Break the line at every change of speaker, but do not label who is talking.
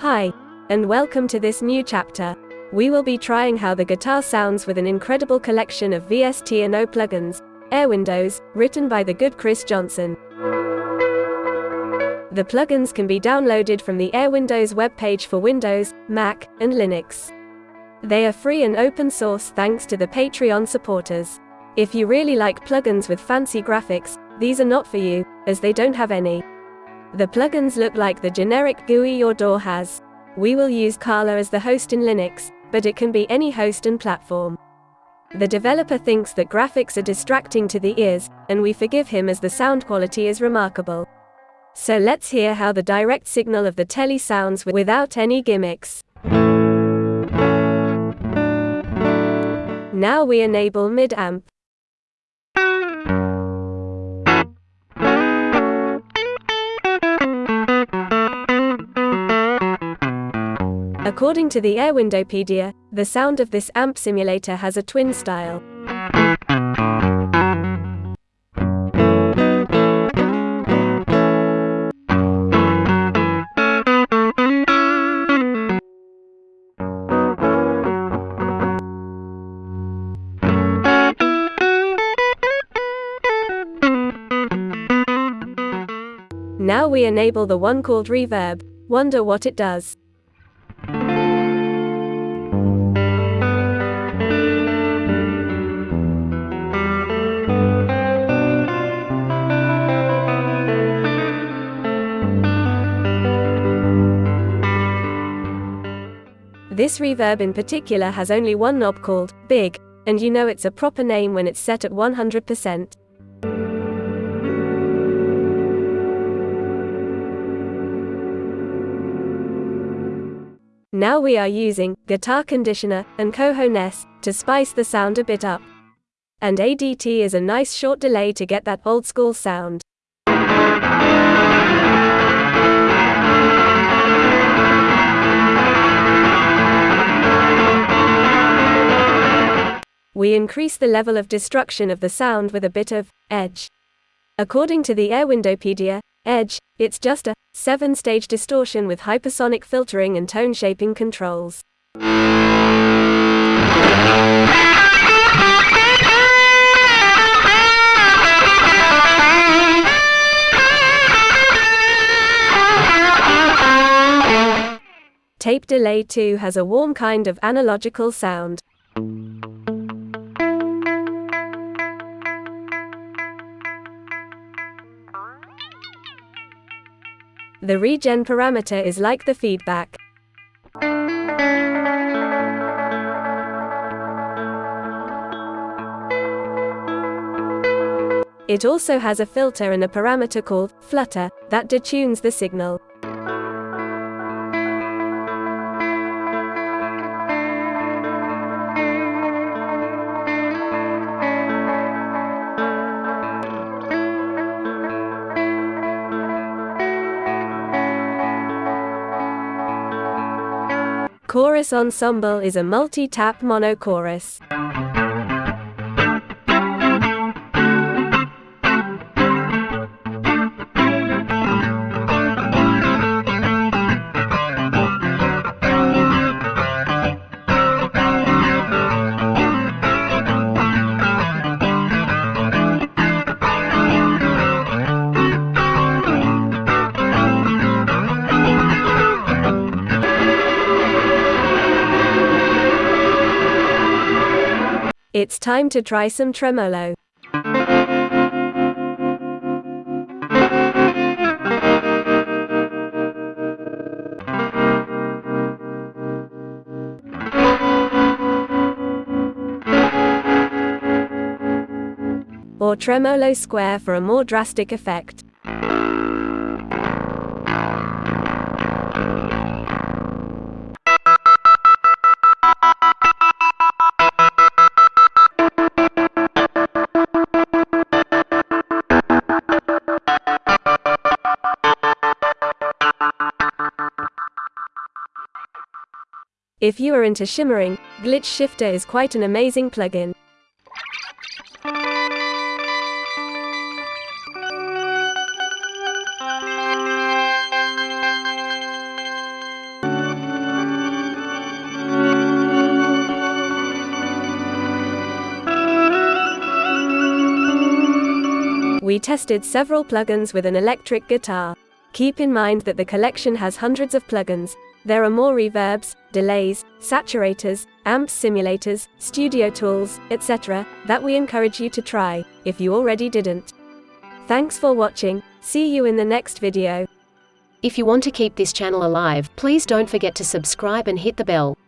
Hi, and welcome to this new chapter. We will be trying how the guitar sounds with an incredible collection of VST&O plugins, Airwindows, written by the good Chris Johnson. The plugins can be downloaded from the Airwindows webpage for Windows, Mac, and Linux. They are free and open source thanks to the Patreon supporters. If you really like plugins with fancy graphics, these are not for you, as they don't have any. The plugins look like the generic GUI your DAW has. We will use Carla as the host in Linux, but it can be any host and platform. The developer thinks that graphics are distracting to the ears, and we forgive him as the sound quality is remarkable. So let's hear how the direct signal of the Tele sounds without any gimmicks. Now we enable mid-amp. According to the Airwindowpedia, the sound of this amp simulator has a twin style. Now we enable the one called reverb, wonder what it does. This reverb in particular has only one knob called Big, and you know it's a proper name when it's set at 100%. Now we are using Guitar Conditioner and Cojones to spice the sound a bit up. And ADT is a nice short delay to get that old school sound. We increase the level of destruction of the sound with a bit of edge. According to the Airwindowpedia, edge, it's just a seven stage distortion with hypersonic filtering and tone shaping controls. Tape delay 2 has a warm kind of analogical sound. The regen parameter is like the feedback. It also has a filter and a parameter called flutter that detunes the signal. Chorus Ensemble is a multi-tap monochorus. It's time to try some tremolo. Or tremolo square for a more drastic effect. If you are into shimmering, Glitch Shifter is quite an amazing plugin. We tested several plugins with an electric guitar. Keep in mind that the collection has hundreds of plugins, there are more reverbs, delays, saturators, amp simulators, studio tools, etc., that we encourage you to try, if you already didn't. Thanks for watching, see you in the next video.
If you want to keep this channel alive, please don't forget to subscribe and hit the bell.